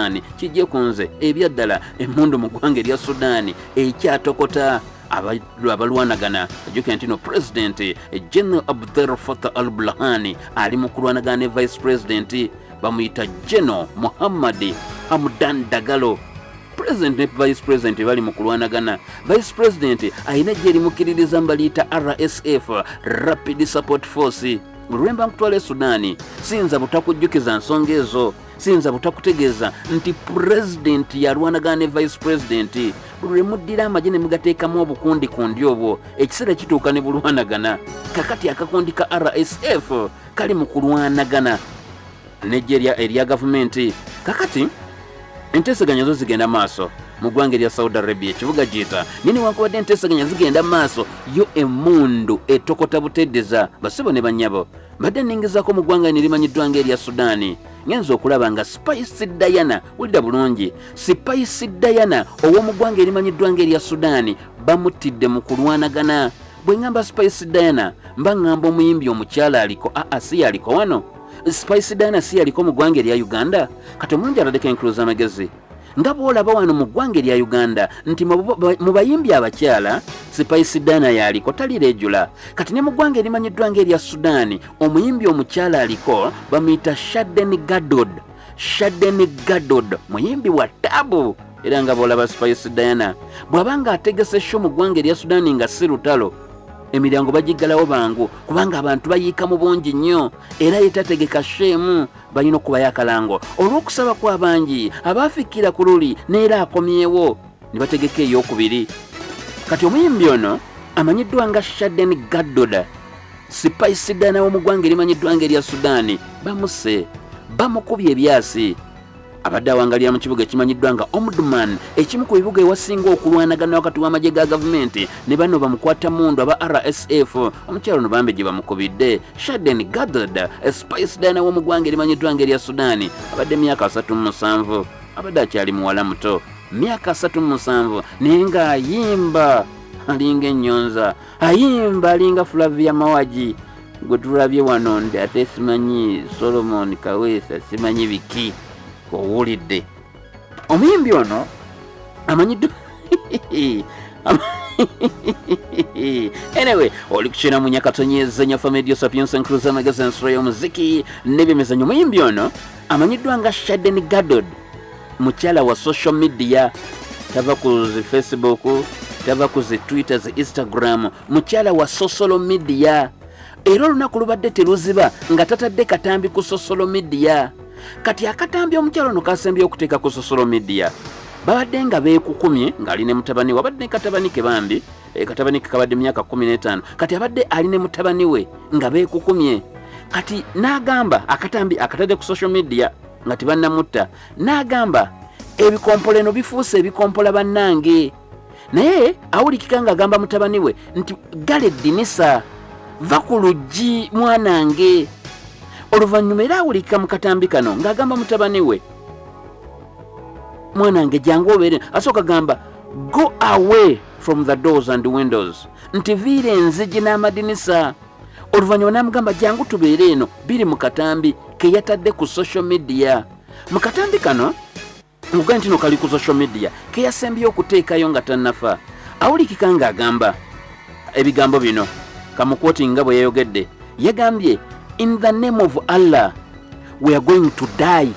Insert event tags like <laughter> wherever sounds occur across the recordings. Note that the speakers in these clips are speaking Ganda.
sudaani kijje ku nze. Ebyaddala emmundu mu ggwanga erya sudaani ekyatokota abalwanagana. Ajukira nti no pulezidenti general abdel fatah al bulahani ali mu kulwanagana ne vice president bamuyita general muhammadi hamdan dagalo. President ne vice president bali mu kulwanagana. Vice president ayina ejje erimukiririza mbaliyita rsf rapid support force lwemba nkutwala e sudaani siyinza butakujjukiza nsonga ezo. Siyinza butakutegeeza nti pulezidenti yalwanagana ne vice president. Buli lwe muddira amagye ne mugateekamu obukundikundi obwo ekiseera kituuka ne bulwanagana. Kakati akakundi ka rsf kali mu kulwanagana nejje erya gavumenti. Kakati enteeseganya zo zigenda maaso mu ggwanga erya saudi arabia ekibuga giyita nini wankubadde enteeseganya zigenda maaso yo emundu etokota buteddeza basibo ne bannyabo mbadde nningizaako mu ggwanga nerimanyiddwa nga erya sudaani ngenza okulaba nga spice diana wulira bulungi. Spice diana ow'omu ggwanga erimanyiddwa nga erya sudaani bamutidde mu kulwanagana. Bwe ŋŋamba spice diana mba ŋŋamba omuyimbi omukyala aliko aa si yaliko wano? Spice diana si yaliko mu ggwanga erya uganda? Kati omulungi aladeko enkuluza amagezi nga bwolaba wano mu ggwanga erya uganda nti mu bayimbi abakyala spice diana yaliko talireejula kati ne mu ggwanga erimanyiddwa nga erya sudaani omuyimbi omukyala aliko bamuyita shaden gadod. Shaden gadod muyimbi wa taabu era nga bwolaba spice diana bw'aba nga ategese sho mu ggwanga erya sudaani nga si lutalo emiryango bagiggalawo bangu kubanga abantu bayiika mu bungi nnyo. Era yetategeka sheemu balina okubayo akalango. Olw'okusaba kw'abangi abaafikkira ku luli neera akomyewo ne bategeka ey'okubiri kati omuyimbi ono amanyiddwa nga shaden gaddoda sipayisidana w'omu ggwanga erimanyiddwa nga erya sudaani bamuse bamukubye ebyasi abadde awangalira mu kibuga ekimanyiddwa nga omdman ekimu ku bibuga ewasinga okulwanagana wakati w'amagye ga gavumenti. Ne bano bamukwata mundu aba rsf omukyalo no bambe gye bamukubidde. Shaden gadad spice dana w'omu ggwanga erimanyiddwa nga erya sudaani abadde myaka 37 abadde akyali muwala muto. Myaka 37 naye ng'ayimba alinga ennyonza. Ayimba alinga flavia mawagi. Gwe tulabye wano ndi ate simanyi solomon kaweesa simanyi biki owulidde. Omuyimbi ono amanyiddwa anyway oli kukina mu nyakatonyeeza nyafa medio sapiens encruza magazine ensura y'omuziki n'ebyemizanyo omuyimbi ono amanyiddwa nga shaden gadod mukyala wa social media tava ku zi facebook tava ku zi twitter zi instagram mukyala wa social media. Era olunaku lubadde teruziba nga tatadde katambi ku social media kati akatambi omukyalo ono kasembye okuteeka ku social media. Babadde nga beekukumye ng'ali ne mutabani we. Abadde ne katabani ke bambi e, katabani ke kabadde myaka 15 kati abadde ali ne mutabani we nga beekukumye. Kati n'agamba akatambi akatadde ku social media nga tebannamutta n'agamba ebikompoleno bifuuse ebikompola bannange. Naye awulikika ng'agamba mutabani we nti gala eddinisa va ku luggi mwanange oluvannyuma era awulika mu katambi kano ng'agamba mutabani we mwanange jangu obeere. Asooka gamba go away from the doors and windows. Nti viira enzigi n'amadinisa. Oluvannyuma n'amugamba jangu tubeere eno biri mu katambi ke yatadde ku social media. Mu katambi kano mugaye nti no kali ku social media ke yasembyeyo okuteekayo nga tannafa. Awulikika ng'agamba ebigambo bino kamukwoti nga bwe yayogedde yagambye in the name of allah we are going to die.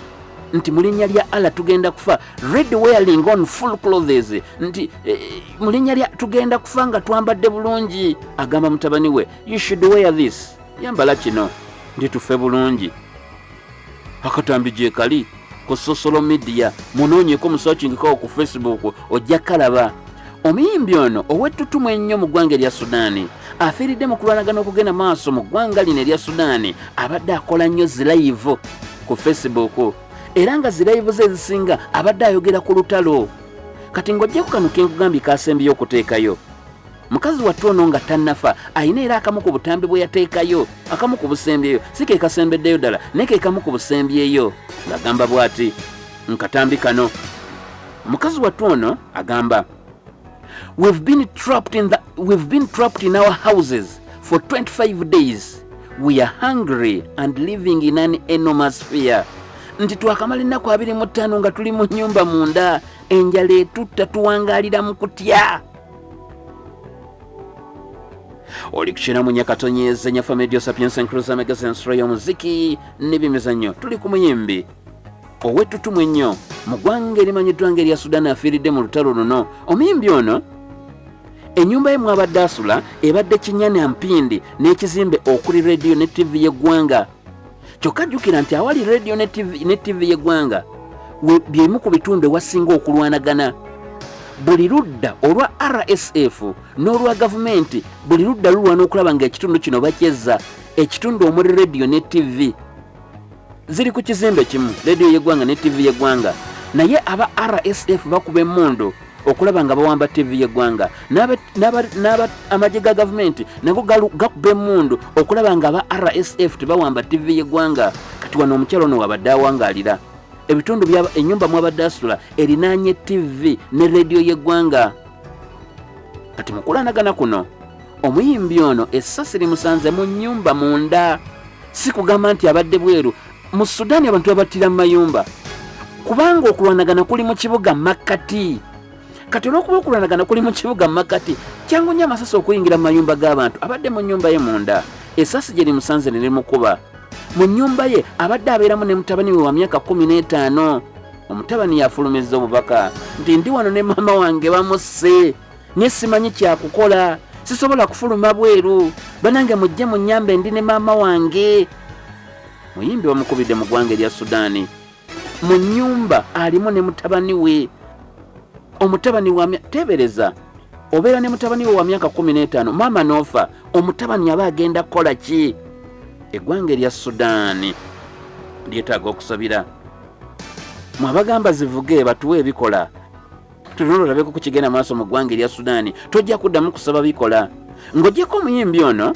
Nti mu linnya lya allah tugenda kufa. Red wearing on full clothes. Nti eh, mu linnya lya tugenda kufa nga twambadde bulungi. Agamba mutabani we you should wear this. Yambala kino ndi tufe bulungi. Akatambi gye kali ku social media munoonyeko musearchingkawo ku facebook ojja kalaba. Omuyimbi ono ow'ettutumu ennyo mu ggwanga erya sudaani afiiridde mu kulwanagana okugenda maaso mu ggwanga lino erya sudaani abadde akola nnyo zirayivu ku facebook. Era nga zirayivu ze ezisinga abadde ayogera ku lutalo. Kati ng'ojjaku kano kenkugambye kasembyeyo okuteekayo. Mukazi wattu ono nga tannafa ayina era akamu ku butambi bwe yateekayo akamu ku busembyeyo si ke kasembeddeyo ddala naye ke kamu ku busembyeyo ng'agamba bw'ati nkatambi kano. Mukazi wattu ono agamba we've been trapped in the we've been trapped in our houses for 25 days. We are hungry and living in an enormous fear. Nti twakamala ennaku abiri mu ttaano nga tuli mu nnyumba munda enjala etutta tuwangalira mu kutya. Oli kukina mu nyakatonyeze nyafa medio sapiensa encrusa megasensura y'omuziki n'ebyemizannyo. Tuli ku muyimbi. Owetutumu ennyo mu ggwanga erimanyiddwa nga erya sudaani afiiridde mu lutalo luno omuyimbi ono ennyumba ye mwabadde asula ebadde kinyana mpindi n'ekizimbe okuli rediyo ne tivi y'eggwanga. Kyokka jjukira nti awali rediyo ne tivi y'eggwanga byemu ku bitundu ewasinga okulwanagana. Buli ludda olwa rsf n'olwa gavumenti buli ludda lulwana okulaba ngaekitundu kino bakyezza ekitundu omuli rediyo ne tivi ziri ku kizimbe kimu rediyo y'eggwanga ne tivi y'eggwanga naye aba rsf bakuba emmundu okulaba nga bawamba tivi y'eggwanga amagye ga gavumenti nago gakuba emmundu okulaba nga aba rsf tebawamba tivi y'eggwanga. Kati wano omukyalo ono wabadde awangaalira. Ebitundu enyumba mwabadde asula erinaanye tivi ne rediyo y'eggwanga. Kati mukulanagana kuno omuyimbi ono essasi limusanze mu nyumba munda. Si kugamba nti abadde bweru. Mu sudaani abantu babattira mu mayumba kubanga okulwanagana kuli mu kibuga makkati. Kati olwokuba okulwanagana kuli mu kibuga makkati kyangu nnyo amasasi okuyingira mu mayumba g'abantu abadde mu nyumba ye munda. Essasi gye limusanze ne limukuba. Mu nyumba ye abadde abeeramu ne mutabani we wa myaka kumi n'etaano. Omutabani yafulumizza obubaka. Nti ndi wano ne maama wange bamusse. Naye simanyi kyakukola. Sisobola kufuluma bweru. Banange mujje mu nyamba endi ne maama wange. Muyimbi bamukubidde mu ggwanga erya sudaani mu nyumba alimu ne mutabani we. Omutabani wa tebereza obeera ne mutabani we wa myaka kumi n'etaano maama noofa omutabani aba agenda kukola ki? Eggwanga erya sudaani lyetaaga okusabira. Mwabagamba zivuge batuwe ebikola tunolo olabeko ku kigenda maaso mu ggwanga erya sudaani tojja kuddamu kusaba bikola. Ng'ogyeko omuyimbi ono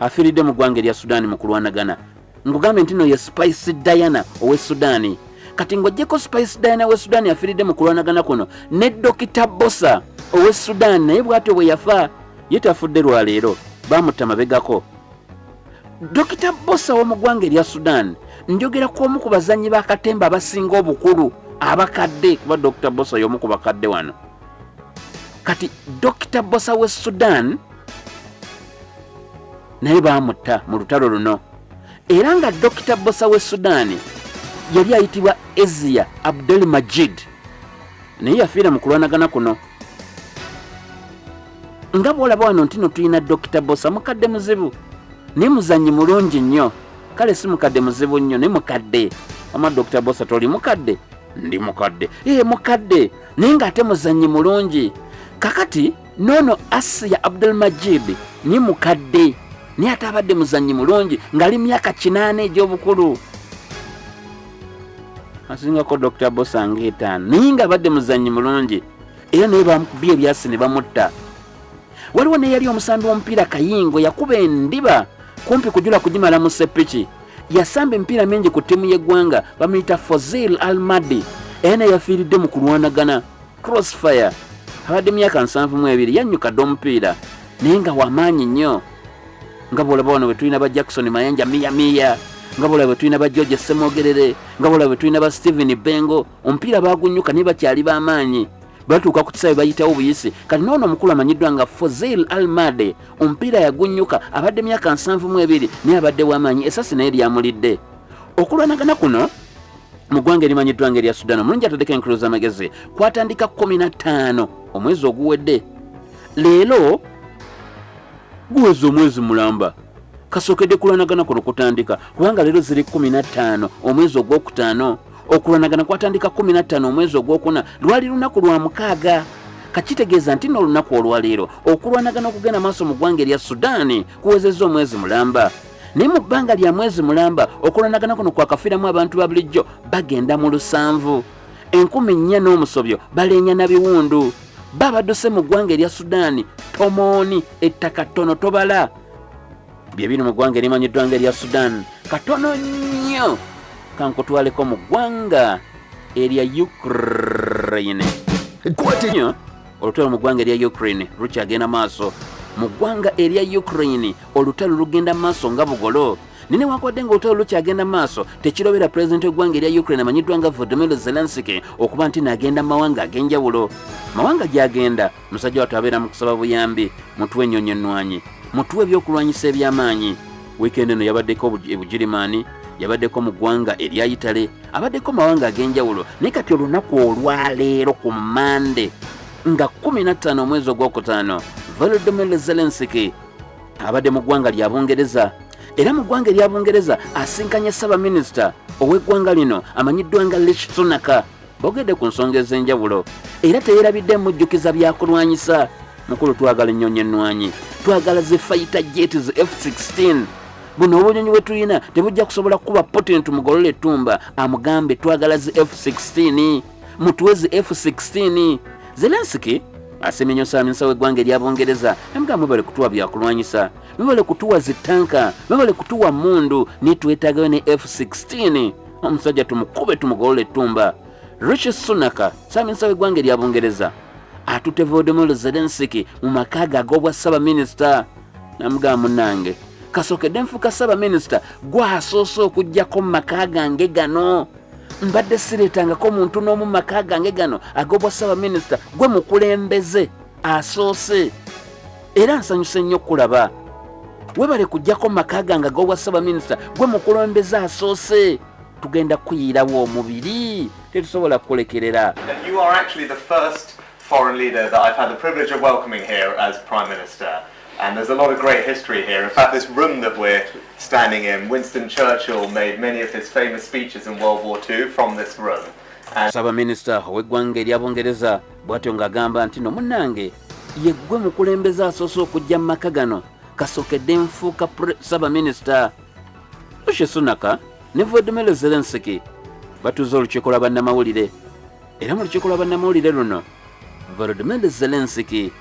afiiridde mu ggwanga erya sudaani mu kulwanagana ngugambe nti no ye spice diana owe sudaani. Kati ng'ogyeko spice diana owe sudaani afiiridde mu kulwanagana kuno ne dokita bosa owe sudaani naye bw'atyo bwe yafa ye tafudde lwaleero baamutta mabegako dokita bosa w'omu ggwanga erya sudan njogera ku omu ku bazanyi bakatemba abasinga obukulu abakadde kuba dokita bosa y'omu ku bakadde wano. Kati dokita bosa we sudan naye baamutta mu lutalo luno era nga dokita bosa we sudan yali ayitibwa ezia abdul majid naye yafiira mu kulwanagana kuno. Nga bwolaba wano nti no tulina dokita bosa mukadde muzibu. Naye muzanyi mulungi nnyo. Kale si mukadde muzibu nnyo naye mukadde. Ama dr bosa toli mukadde? Ndi mukadde. Ee mukadde. Naye ngaate muzanyi mulungi. Kakati noono asiya abdulmajid ni mukadde naye ate abadde muzanyi mulungi ngaali myaka kinaana egy'obukulu. Asingako dr. Bosa ngaetaano naye nga abadde muzanyi mulungi era naye bamukubye ebyasi ne bamutta. Waliwo neyali omusambi w'omupiira kayingo yakuba endiba kumpi kujula kugimala mu sepiki yasamba emipiira mingi ku ttiimu y'eggwanga bamuyita fozil almadi era naye yafiiridde mu kulwanagana. Crossfire abadde myaka nsanvu mu ebiri yannyukadde omupiira. Naye nga wamaanyi nnyo nga bwolaba wano bwe tulina ba jackson mayanja miyamiya nga bwolaba bwe tulina ba george semogerere nga bwolaba bwe tulina ba stephen bengo omupiira bagunyuka naye bakyali b'amaanyi. Batuuka ku kisawe bayitawo buyisi kati noono omukulu amanyiddwa nga fozil almade omupiira yagunyuka abadde myaka nsanvu mu ebiri naye abadde wamaanyi esasi naye lyamulidde. Okulwanagana kuno mu ggwanga erimanyiddwa nga erya sudan omulungi ataddeko enkulu z'amagezi kwatandika 15 omwezi oguwedde. Leero guweza omwezi mulamba. Kasookedde kulwanagana kuno kutandika kubanga leero ziri 15 omwezi ogwokutaano. Okulwanagana kwatandika 15 omwezi ogwokuna lwali lunaku lwa mukaaga. Kakitegeeza nti n'olunaku olwaleero okulwanagana okugenda maaso mu ggwanga erya sudaani kuwezezza omwezi mulamba. Naye mu bbanga lya mwezi mulamba okulwanagana kuno kwakafiiramu abantu ba bulijjo bagenda mu lusanvu. Enkumi nnya n'omusobyo baleenya na biwundu babadduse mu ggwanga erya sudaani tomooni ettaka ttono tobala. Bye biri mu ggwanga erimanyiddwa nga erya sudaani katono nnyo kankutwaleko mu ggwanga erya ukraine. Nnyo olutalo mu ggwanga erya ukraine lukyagenda maaso. Mu ggwanga erya ukraine olutalo lugenda maaso nga bugolo nine wakwadde nga olutalo lukyagenda maaso tekirobera pulezidenti w'eggwanga erya ukraine amanyiddwa nga volodimir zelenski okuba nti naagenda mu mawanga ag'enjawulo. Mawanga gy'agenda musajja wattu abeera mu kusaba buyambi. Mutuwe ennyonyi ennwanyi mutuwe ebyokulwanyisa eby'amaanyi. Wiikendi eno yabaddeko ebugirimaani yabaddeko mu ggwanga erya itale abaddeko mawanga ag'enjawulo. Naye kati olunaku olwaleero ku mande nga 15 omwezi ogwokutaano volodimir zelenski abadde mu ggwanga lya bungereza era mu ggwanga erya bungereza asinkanye sabaminisita ow'eggwanga lino amanyiddwa nga rich sunaka bogedde ku nsonga ez'enjawulo. Era teyerabidde mujjukiza byakulwanyisa mukulu twagala ennyonyi ennwanyi. Twagala ze fayita jetis f16 buno obunyonyi bwe tulina tebujja kusobola kuba putin tumugolola ettumba. Amugambe twagala zi f16 mutuwe zi f16 zelensiki asemye nyo saminsa w'eggwanga erya bungereza emugamba mwebale kutuwa byakulwanyisa. Mwebale kutuwa zitanka mwebale kutuwa mundu nitwetagayo ne f16 omusajja tumukube tumugolola ettumba. Richi sunaka saminsa w'eggwanga erya bungereza atute volodimir zelensiki mu maka ge ag'obwa sabaminisita namugamba munange kasokedde nfuuka sabaminisita gwasoose okugjako mu maka gange gano mbadde sireetangako muntu n'omu maka gange gano ag'obwa sabaminisita gwe mukulembeze asoose. Era nsanyuse nnyo okulaba webale kujjako maka gange ag'obwa sabaminisita gwe mukulembeze asoose. Tugenda kuyiirawo omubiri tetusobola first foreign leader that I've had the privilege of welcoming here as Prime Minister. And there's a lot of great history here. In fact, this room that we're standing in, Winston Churchill made many of his famous speeches in World War II from this room. Sabaminisita ow'eggwanga erya bungereza bw'atyo ng'agamba nti no munnange ye ggwe mukulembeze asoose okujja mu maka gano kasookedde nfuuka sabaminisita rishi sunaka ne volodimir zelensiki batuuze olukiiko lwa bannamawulire era mu lukiiko lwa bannamawulire luno volodimir zelensiki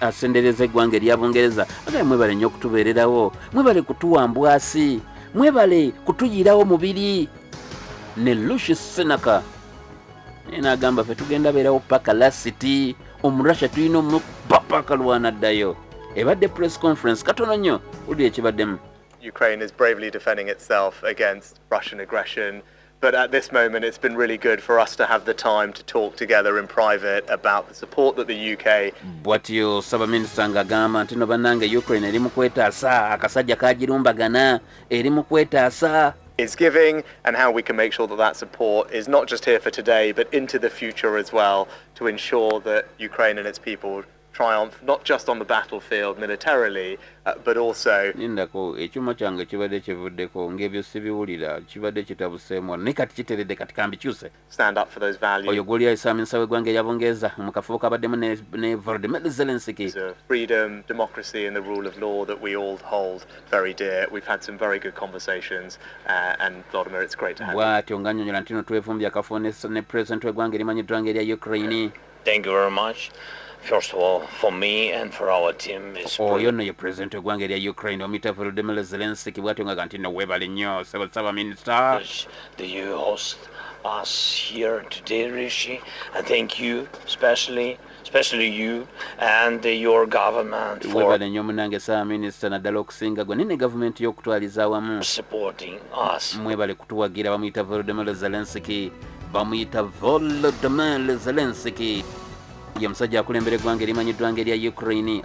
asendereza eggwanga erya bungereza. Agaye mwebale nnyo okutubeererawo mwebale kutuwambwasi mwebale kutuyirawo mubiri. Ne lushi senaka naye n'agamba ffe tugenda beerawo paka lasiti omurussia tulina omukpa paka lwanaddayo ebadde press conference katono nnyo wulira ekibaddemu. Ukraine is bravely defending itself against Russian aggression. But at this moment, it's been really good for us to have the time to talk together in private about the support that the UK bw'atyo sabaminisita ng'agamba nti no bannange ukraine eri mu kwetaasa akasajja kagirumbagana eri mu kwetaasa is giving and how we can make sure that that support is not just here for today but into the future as well to ensure that Ukraine and its people triumph not just on the battlefield militarily uh, but also nindako ekyuma kyange kibadde kivuddeko ng'ebyo sibiwulira kibadde kitabuseemu naye kati kiteredde kati kambikyuse stand up for those values oyo gwoli ayisaminsa w'eggwanga erya mu kafubo kabaddemu ne, ne volodimir zelensiki of freedom, democracy and the rule of law that we all hold very dear. We've had some very good conversations uh, and Vladimir, it's great to have you. bw'atyo ng'annyonnyola nti no twevumbye akafo ne ne w'eggwanga erimanyiddwa nga ukraine Thank you very much. Oyo nno ye pulezidenti w'eggwanga erya ukraine omuyita volodimir zelensiki bw'atyo ngaga nti no weebale nnyo saba saba minisita privilege that you host us here today, Rishi. I thank you, especially, especially you and your government for nnyo munange saba minisita naddala okusinga gwe nene gavumenti y'okutwaliza awamu? Mwebale kutuwagira bamuyita volodimir zelensiki bamuyita volodimir zelensiki ye musajja akulembera eggwanga erimanyiddwa nga erya ukraine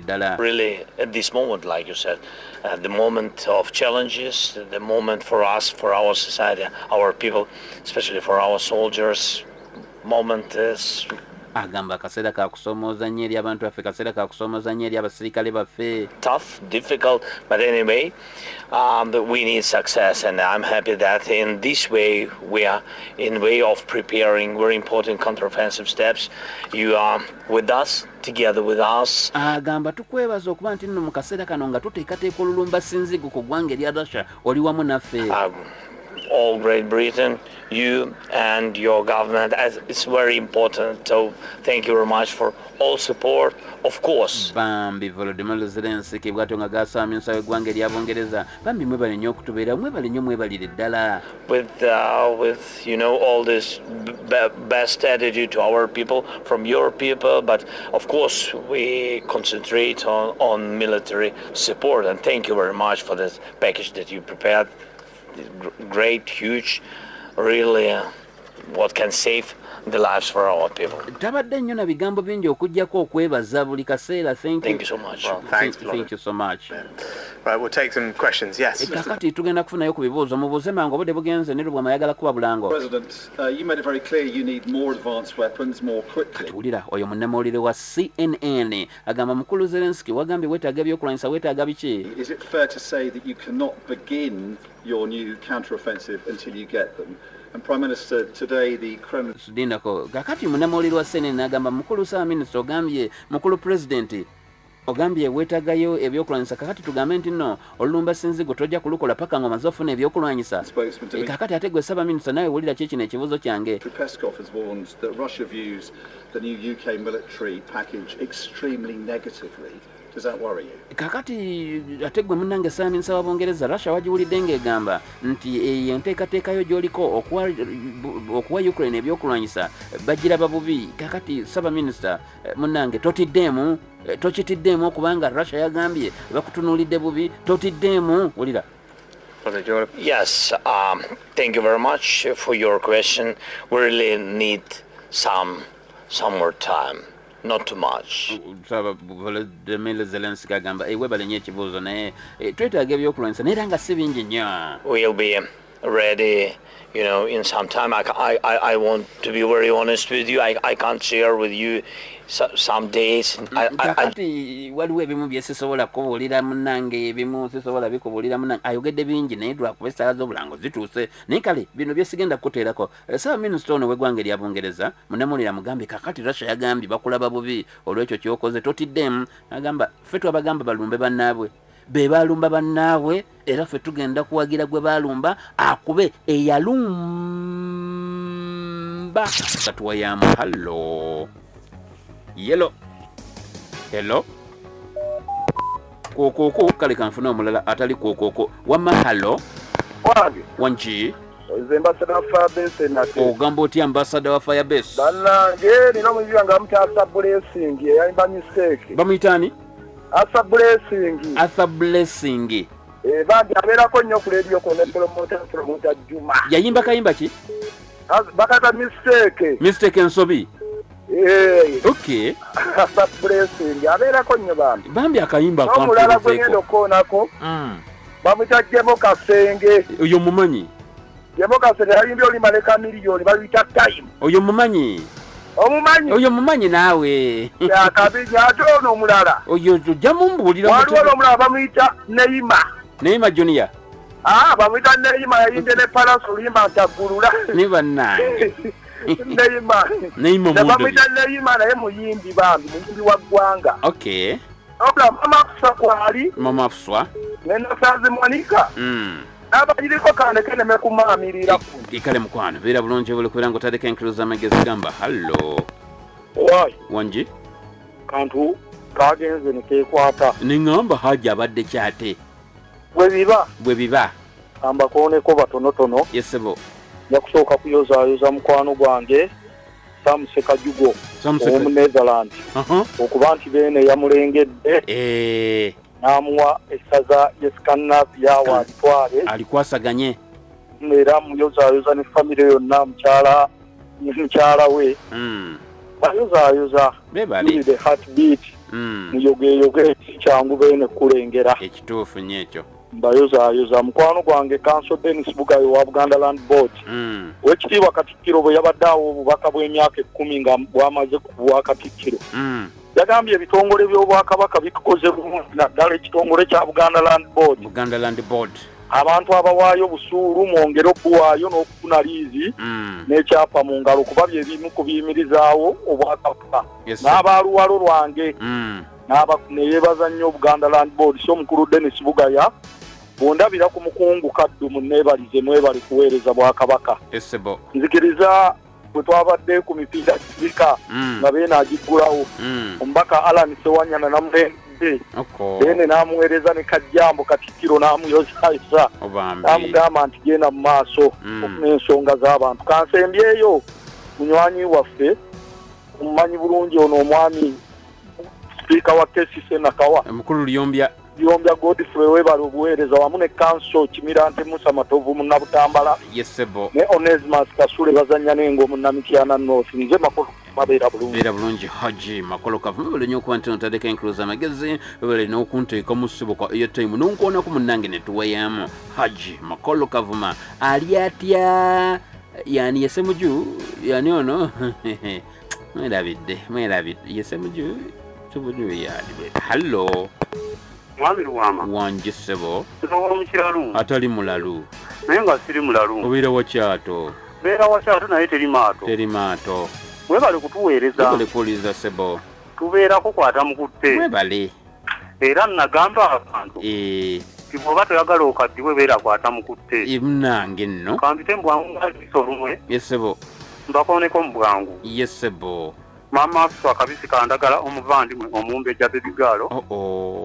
ddala. Really, at this moment, like you said, uh, the moment of challenges, the moment for us, for our society, our people, especially for our soldiers, moment is agamba akaseera kakusoomooza nnyo eri abantu baffe kaseera kakusoomooza nnyo eri abasirikale baffe tough, difficult, but anyway, um, we need success, and I'm happy that in this way we are in way of preparing very important counteroffensive steps. You are with us, together with us. agamba tukwebaza okuba nti nno mu kaseera kano nga tuteekateeka olulumba sinzigu ku ggwanga erya russia oli wamu naffe Um, all Great Britain, you and your government. As it's very important. So thank you very much for all support. Of course, bambi volodimir zelensky bw'atyo nga gasaamyusa eggwanga eryabungereza bambi mwebale nnyo okutubeera mwebale nnyo mwebalire ddala with uh, with you know all this best attitude to our people from your people, but of course we concentrate on on military support. And thank you very much for this package that you prepared. Gr- Great, huge, really, uh, what can save the lives for our people. tabadde nnyo na bigambo bingi okugjako okwebaza buli kaseera thank Thank you so much. Well, thanks, Thank- thank you so much Right, we'll take some questions. Yes. kakati tugenda kufunayo ku bibuuzo mubuuze mangu obudde bugenze ne lubwama ayagala kuba bulango President, uh, you made it very clear you need more advanced weapons more quickly. wulira oyo munnamawulire wa cnn agamba mukulu zelensky wagambye weetaaga ebyokulwanyisa weetaaga biki Is it fair to say that you cannot begin your new counter-offensive until you get them? And Prime Minister, today the Kremlin dindako kakati munnamawulire wa cnn agamba mukulu saa minisita ogambye mukulu pulezidenti ogambye weetaagayo ebyokulwanyisa kakati tugambe nti nno olulumba sinzigo tojja kulukola paka nga omaze ofuna ebyokulwanyisa spokesman Eh, Dmitry kakati ate gwe saba minisita nawe wulira ki kino ekibuuzo kyange Peskov has warned that Russia views the new UK military package extremely negatively. Does that worry you? kakati ate gwe munnange saaminisa wa bungereza russia wagiwulidde ng'egamba nti eyo enteekateekayo gy'oliko okuwa okuwa ukraine ebyokulwanyisa. Bagiraba bubi kakati saba minisita eh, munnange totiddeemu eh, tokitiddeemu okubanga russia yagambye. Bakutunuulidde bubi totiddeemu wulira. Brother Yes, um, thank you very much for your question. We really need some some more time, not too much. volodimir zelensky agamba "Eh, webale nnyo ekibuuzo naye twetaaga ebyokulwanyisa naye era nga si bingi nnyo We'll be ready, you know, in some time. I, I, I, want to be very honest with you. I, I can't share with you so, some days. Kakati waliwo ebimu bye sisobola kubuulira munnange ebimu sisobola bikubuulira munnange ayogedde bingi naye lwakuba esaala z'obulango zituuse naye kale bino bye sigenda kukuteerako Eh, saaba minisita ono w'eggwanga erya bungereza munamuulira mugambye kakati russia yagambye bakulaba bubi olw'ekyo kyokoze totiddemu agamba ffe twabagamba balumbe bannaabwe be baalumba bannaabwe era ffe tugenda kuwagira gwe baalumba akube eyalumba. Katuwayamu hallo yelo hello? Kookoko kale kanfuna omulala atali kookoko wamma hallo wange wanki nze mbasada fabese nate. Ogamba otya ambasada wa firebase? Bannange nina omuyizi nga muti asa blessing eyayimba mistake bamuyitaani asa blessing. Arthur blessing. Eh, bandi abeerako nnyo ku leediyo kone promota promota juma. Yayimba kayimba ki? Bakata mistake. Mistake ensobi Eh, ok. Asa blessing. Abeerako nnyo bambi. Bambi akayimba n'omulala gwe ngenda akampezeeko okukoonako Mm. bamwita jemo kasenge. Oyo mumanyi jemo kasenge yayimbye olimaleka miliyoni babiyita time. Oyo mumanyi omumanyi oyo mumanyi naawe yakabiri ate ono omulala oyo ojja mumbuulira waliwo n'omulala bamuyita neima neyima junior Ah, bamwita Neima yayimbye ne Palace oluyimba ntaggulula. ne bannange <laughs> Neima. Neima Ne Mundo. bamwita Neima naye muyimbi bambi, muyimbi wa ggwanga. ok Obula mama kusa kwali, mama afuswa ne Nasazi Monica. Mm. N'abagiriko kane keneme kumaamirira ku. ikale mukwano beera bulungi buli kubeera ngaotadeko enkiro z'amagezi gamba hallo. Owaayi, wangi kantu kagenze ne keekwata. neŋŋamba hajja abadde kyate. Bwe biba, bwe biba. Ambakooneko batonotono, yesebo nja kusooka kuyozaayoza mukwano gwange, Sam Sekajugo, samuseka ow'omu Netherlands, Aha. okuba nti beene yamulengedde. Eh, n'amuwa essaza lye Scandinavia walitwale alikwasaganye? Era muyozaayoza ne famire yonna mukyala mukyala we. Mm. bayozaayoza the heartbeat. Mm. muyogeyoge kyangu beene kulengera. Ekituufu nnyo ekyo. Mbayozaayoza mukwano gwange kanso denis bugayo wa buganda land board. Owekitiibwa katikkiro bwe yabadde awo obubaka bw'emyaka ekkumi nga bwamaze ku bwa katikkiro. Yagambye ebitongole by'obwakabaka bikoze bulungi naddala ekitongole kya buganda land board. Buganda land board. Abantu abawaayo busuulu mwongere okuwaayo n'okufuna liizi Mm. n'ekyapa mu ngalo kuba bye bimu ku biyimirizaawo obwakabaka. N'abaaluwalo lwange. Mm. n'aba- ne yeebaza nnyo obuganda land board so omukulu denis bugaya bwondabira ku mukungu kaddu munneebalize mwebali kuweereza bwakabaka. Nzikiriza bwe twabadde ku mipiira gibika Mm. nga beene agiggulawo Mm. omubaka alan sewanyana namulembe. Beene n'amuweereza ne kajjambo katikkiro n'amuyozayisa. Obambi. N'amugamba nti genda mu maaso Mm. okufuna ensonga z'abantu. Kansembyeyo munywanyi waffe omumanyi bulungi ono omwami sipiika wa kesise nakawa. Mukulu lyombya yombya godfrey webale obuweereza wamu ne kanso kimirante musa matovu munnabutambala ne onesimas kasule bazanya nengo munnamityana north nze makulu mabeera bulungi. Beera bulungi haji makolo kavuma bale nnyo okuba nti notadeko enkuluza amagezi bale n'okunteeka mu ssibo kwa airtime nonkoonako munnange ne tuweyamu haji makolo kavuma ali atya yani yesemuju yani ono <laughs> mwerabidde mwerabidde yesemuju semuju yali hallo mwami luwama. Wanje ssebo. Nsobola mukiralu atali mulalu. Naye nga siri mulalu. Obeera wakyato beera wakyato naye teri maato. Teri maato. Mwebale kutuweereza. Webale kuwuliriza ssebo. Tubeerako kwata mukutte webale era nagamba abantu bw'oba toyagala okaddiwe beera kwata mukutte munange nno. Kampite mbwangu ngaliso lumwe yesebo mbakooneko mu bwangu. Yesebo maama afiso akabisi kandagala omuvandimwe omumbejja bebigaalo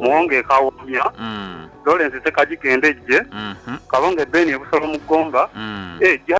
muwonge ekawomya Mm, lorensi sekagigendejje mhm, kabonga ebbeeni ebusolo mu ggomba